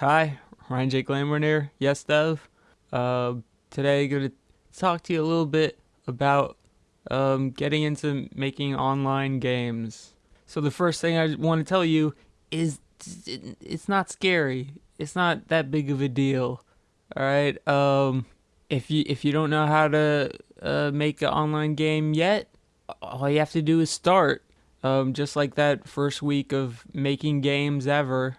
Hi, Ryan J. Glamorn here. YesDev. Uh, today, I'm going to talk to you a little bit about um, getting into making online games. So the first thing I want to tell you is it's not scary. It's not that big of a deal. All right. Um, if you if you don't know how to uh, make an online game yet, all you have to do is start. Um, just like that first week of making games ever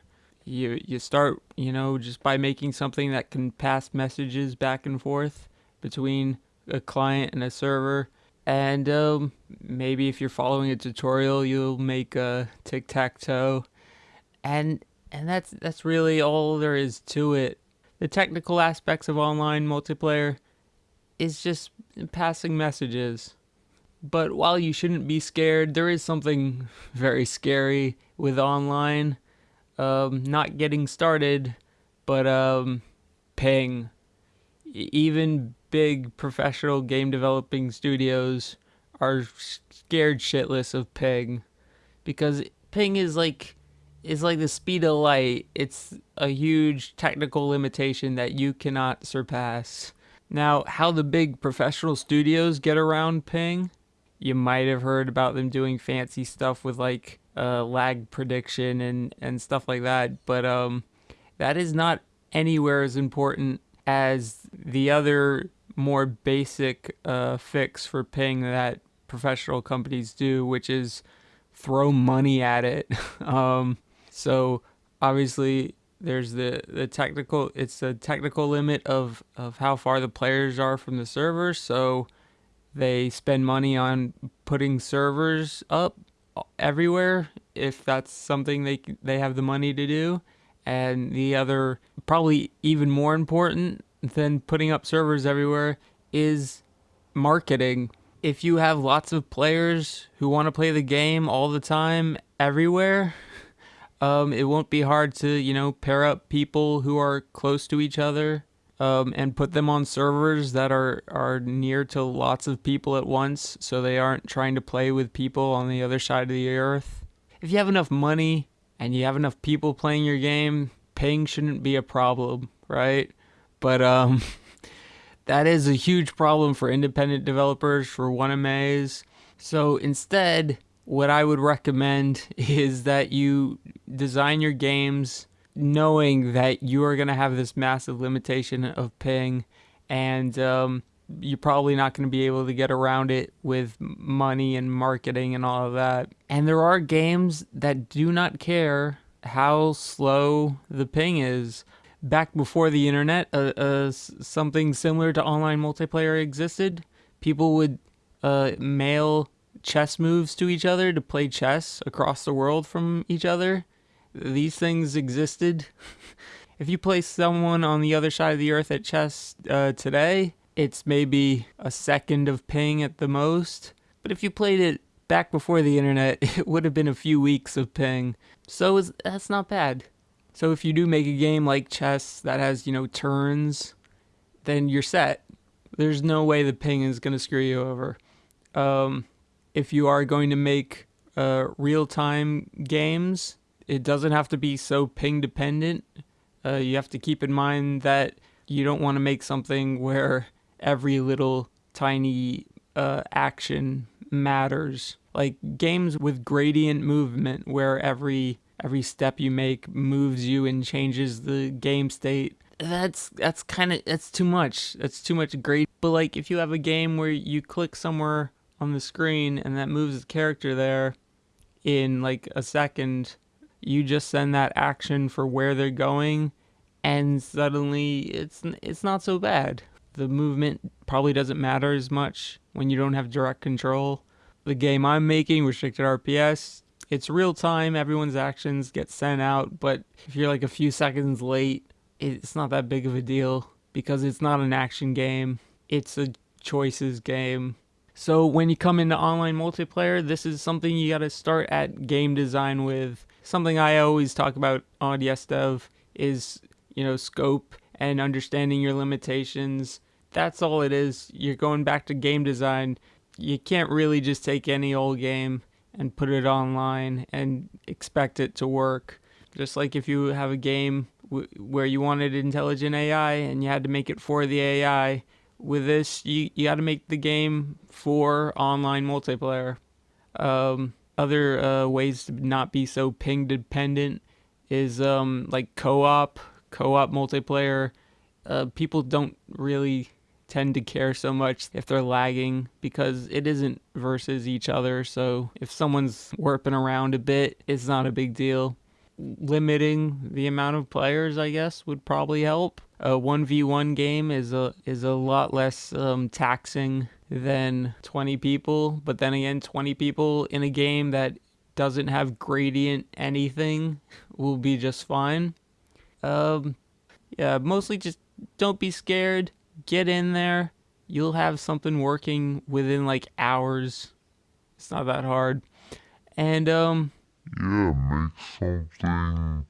you you start you know just by making something that can pass messages back and forth between a client and a server. And um, maybe if you're following a tutorial you'll make a tic-tac-toe. And and that's that's really all there is to it. The technical aspects of online multiplayer is just passing messages. But while you shouldn't be scared there is something very scary with online um, not getting started, but um, ping. Even big professional game developing studios are scared shitless of ping because ping is like is like the speed of light. It's a huge technical limitation that you cannot surpass. Now, how the big professional studios get around ping, you might have heard about them doing fancy stuff with like uh, lag prediction and, and stuff like that. But um, that is not anywhere as important as the other more basic uh, fix for ping that professional companies do, which is throw money at it. um, so obviously there's the, the technical it's the technical limit of, of how far the players are from the server. So they spend money on putting servers up everywhere if that's something they they have the money to do. And the other, probably even more important than putting up servers everywhere, is marketing. If you have lots of players who want to play the game all the time, everywhere, um, it won't be hard to you know pair up people who are close to each other um, and put them on servers that are, are near to lots of people at once so they aren't trying to play with people on the other side of the earth. If you have enough money and you have enough people playing your game, ping shouldn't be a problem, right? But um, that is a huge problem for independent developers, for 1MAs. So instead, what I would recommend is that you design your games knowing that you are going to have this massive limitation of ping and um, you're probably not going to be able to get around it with money and marketing and all of that. And there are games that do not care how slow the ping is. Back before the internet, uh, uh, something similar to online multiplayer existed. People would uh, mail chess moves to each other to play chess across the world from each other these things existed. if you place someone on the other side of the earth at chess uh, today, it's maybe a second of ping at the most. But if you played it back before the internet, it would have been a few weeks of ping. So that's not bad. So if you do make a game like chess that has, you know, turns, then you're set. There's no way the ping is going to screw you over. Um, if you are going to make uh, real-time games, it doesn't have to be so ping dependent. Uh, you have to keep in mind that you don't want to make something where every little tiny uh, action matters. Like games with gradient movement, where every every step you make moves you and changes the game state. That's that's kind of that's too much. That's too much grade. But like if you have a game where you click somewhere on the screen and that moves the character there in like a second you just send that action for where they're going and suddenly it's it's not so bad. The movement probably doesn't matter as much when you don't have direct control. The game I'm making, Restricted RPS, it's real time, everyone's actions get sent out, but if you're like a few seconds late, it's not that big of a deal because it's not an action game. It's a choices game. So when you come into online multiplayer, this is something you got to start at game design with something I always talk about on YesDev is, you know, scope and understanding your limitations. That's all it is. You're going back to game design. You can't really just take any old game and put it online and expect it to work. Just like if you have a game where you wanted intelligent AI and you had to make it for the AI. With this, you, you got to make the game for online multiplayer. Um, other uh, ways to not be so ping dependent is um, like co-op, co-op multiplayer. Uh, people don't really tend to care so much if they're lagging because it isn't versus each other. So if someone's warping around a bit, it's not a big deal. Limiting the amount of players, I guess, would probably help. A 1v1 game is a is a lot less um, taxing than 20 people, but then again, 20 people in a game that doesn't have gradient anything will be just fine. Um, yeah, mostly just don't be scared. Get in there. You'll have something working within like hours. It's not that hard. And um yeah, make something